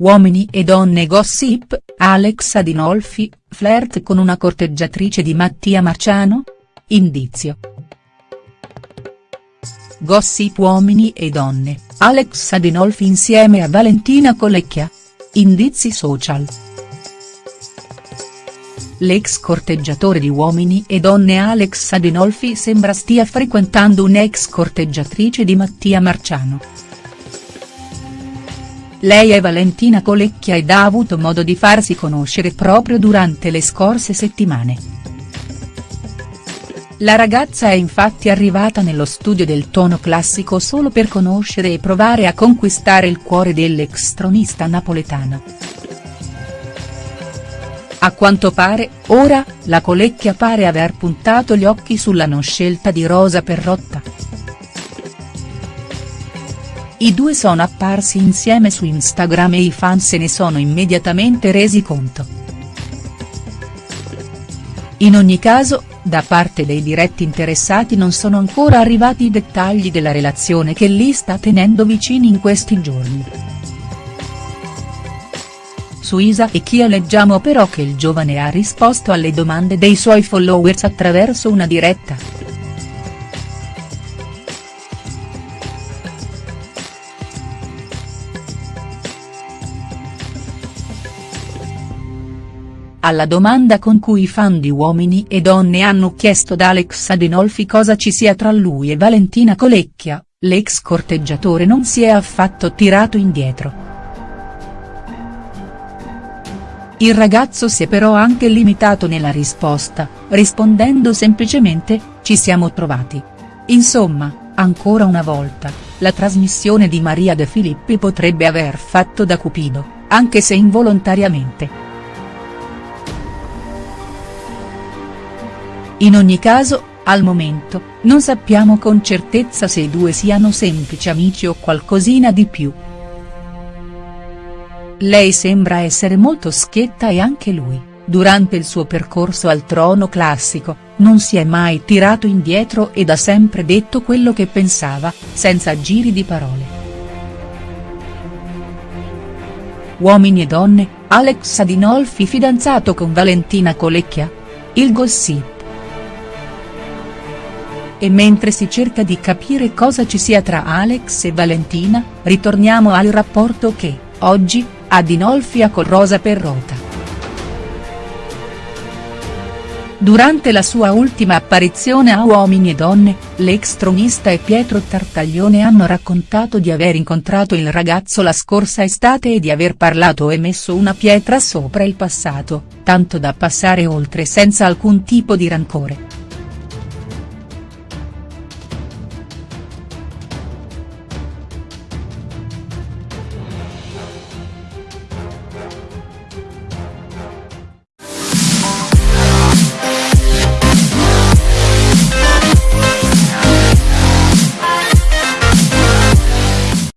Uomini e donne gossip, Alex Adinolfi, flirt con una corteggiatrice di Mattia Marciano? Indizio. Gossip Uomini e donne, Alex Adinolfi insieme a Valentina Colecchia? Indizi social. L'ex corteggiatore di Uomini e donne Alex Adinolfi sembra stia frequentando un'ex corteggiatrice di Mattia Marciano. Lei è Valentina Colecchia ed ha avuto modo di farsi conoscere proprio durante le scorse settimane. La ragazza è infatti arrivata nello studio del tono classico solo per conoscere e provare a conquistare il cuore dell'ex tronista napoletano. A quanto pare, ora, la Colecchia pare aver puntato gli occhi sulla non scelta di Rosa Perrotta. I due sono apparsi insieme su Instagram e i fan se ne sono immediatamente resi conto. In ogni caso, da parte dei diretti interessati non sono ancora arrivati i dettagli della relazione che li sta tenendo vicini in questi giorni. Su Isa e Chia leggiamo però che il giovane ha risposto alle domande dei suoi followers attraverso una diretta. Alla domanda con cui i fan di Uomini e Donne hanno chiesto ad Alex Adinolfi cosa ci sia tra lui e Valentina Colecchia, l'ex corteggiatore non si è affatto tirato indietro. Il ragazzo si è però anche limitato nella risposta, rispondendo semplicemente, ci siamo trovati. Insomma, ancora una volta, la trasmissione di Maria De Filippi potrebbe aver fatto da cupido, anche se involontariamente. In ogni caso, al momento, non sappiamo con certezza se i due siano semplici amici o qualcosina di più. Lei sembra essere molto schietta e anche lui, durante il suo percorso al trono classico, non si è mai tirato indietro ed ha sempre detto quello che pensava, senza giri di parole. Uomini e donne, Alex Adinolfi fidanzato con Valentina Colecchia? Il gossip. E mentre si cerca di capire cosa ci sia tra Alex e Valentina, ritorniamo al rapporto che, oggi, ha Dinolfi a con Rosa Perrota. Durante la sua ultima apparizione a Uomini e Donne, l'ex tronista e Pietro Tartaglione hanno raccontato di aver incontrato il ragazzo la scorsa estate e di aver parlato e messo una pietra sopra il passato, tanto da passare oltre senza alcun tipo di rancore.